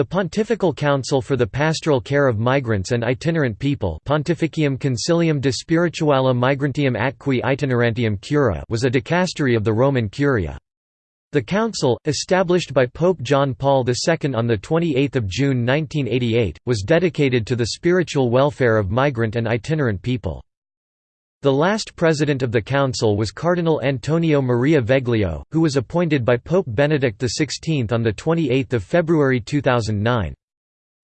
The Pontifical Council for the Pastoral Care of Migrants and Itinerant People Pontificium Concilium de Spirituale Migrantium Atque Itinerantium Cura was a dicastery of the Roman Curia. The council, established by Pope John Paul II on 28 June 1988, was dedicated to the spiritual welfare of migrant and itinerant people. The last president of the council was Cardinal Antonio Maria Veglio, who was appointed by Pope Benedict XVI on 28 February 2009.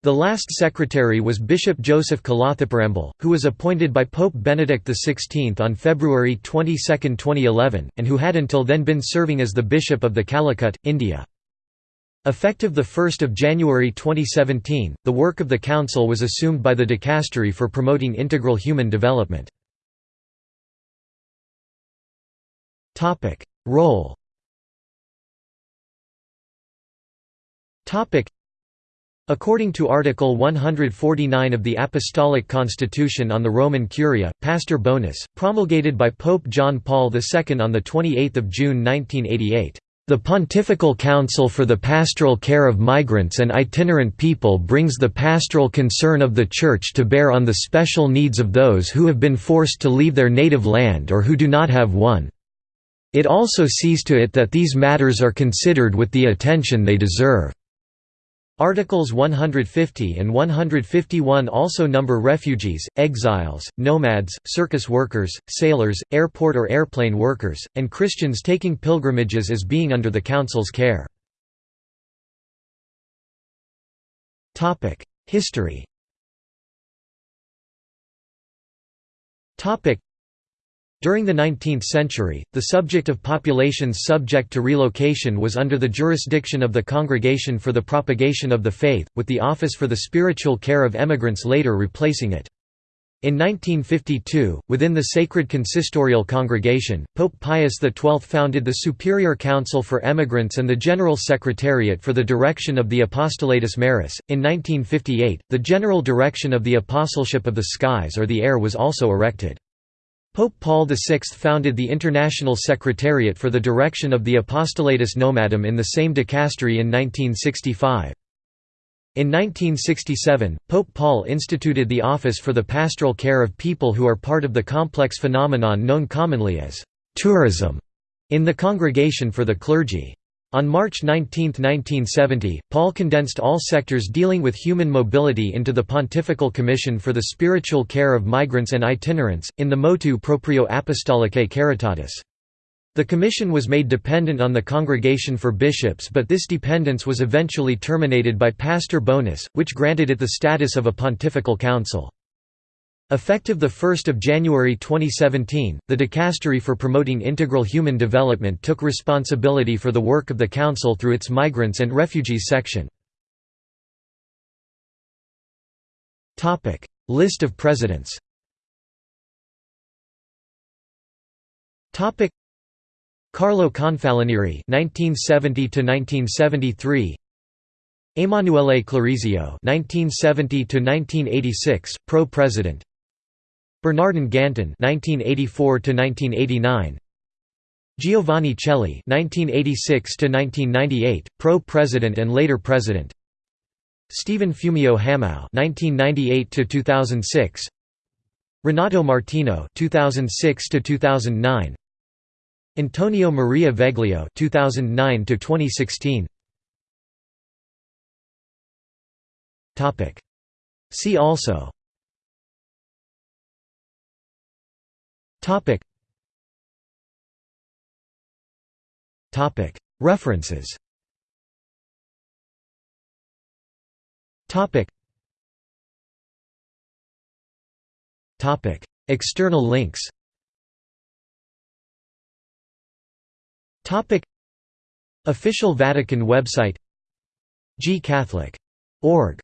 The last secretary was Bishop Joseph Kalathiparambil, who was appointed by Pope Benedict XVI on February 22, 2011, and who had until then been serving as the Bishop of the Calicut, India. Effective 1 January 2017, the work of the Council was assumed by the Dicastery for promoting integral human development. Topic: Role. Topic: According to Article 149 of the Apostolic Constitution on the Roman Curia, Pastor Bonus, promulgated by Pope John Paul II on 28 June 1988, "...the Pontifical Council for the Pastoral Care of Migrants and Itinerant People brings the pastoral concern of the Church to bear on the special needs of those who have been forced to leave their native land or who do not have one." It also sees to it that these matters are considered with the attention they deserve. Articles 150 and 151 also number refugees, exiles, nomads, circus workers, sailors, airport or airplane workers, and Christians taking pilgrimages as being under the Council's care. History during the 19th century, the subject of populations subject to relocation was under the jurisdiction of the Congregation for the Propagation of the Faith, with the Office for the Spiritual Care of Emigrants later replacing it. In 1952, within the Sacred Consistorial Congregation, Pope Pius XII founded the Superior Council for Emigrants and the General Secretariat for the Direction of the Apostolatus Maris. In 1958, the General Direction of the Apostleship of the Skies or the Air was also erected. Pope Paul VI founded the International Secretariat for the Direction of the Apostolatus Nomadum in the same dicastery in 1965. In 1967, Pope Paul instituted the Office for the Pastoral Care of People who are part of the complex phenomenon known commonly as tourism in the Congregation for the Clergy. On March 19, 1970, Paul condensed all sectors dealing with human mobility into the Pontifical Commission for the Spiritual Care of Migrants and Itinerants, in the Motu Proprio Apostolicae Caritatis. The commission was made dependent on the Congregation for Bishops but this dependence was eventually terminated by Pastor Bonus, which granted it the status of a pontifical council. Effective 1 January 2017, the Dicastery for Promoting Integral Human Development took responsibility for the work of the Council through its Migrants and Refugees section. List of presidents Carlo Confalonieri (1970–1973), Emanuele Clarizio (1970–1986), pro-president. Bernardin Gantin (1984–1989), Giovanni Cheli (1986–1998), pro-president and later president. Stephen Fumio Hamao (1998–2006), Renato Martino (2006–2009), Antonio Maria Veglio (2009–2016). Topic. See also. References. Topic. Topic. External links. Topic. Official Vatican website. G Catholic. Org.